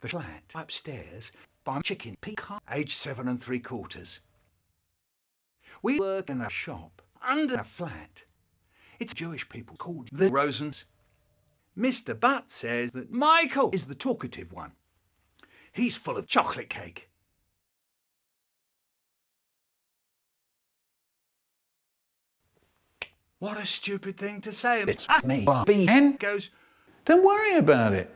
the flat upstairs by Chicken Peacock, age seven and three quarters. We work in a shop under a flat. It's Jewish people called the Rosens. Mr. Butt says that Michael is the talkative one. He's full of chocolate cake. What a stupid thing to say. It's ah, me, Bobby. And goes, don't worry about it.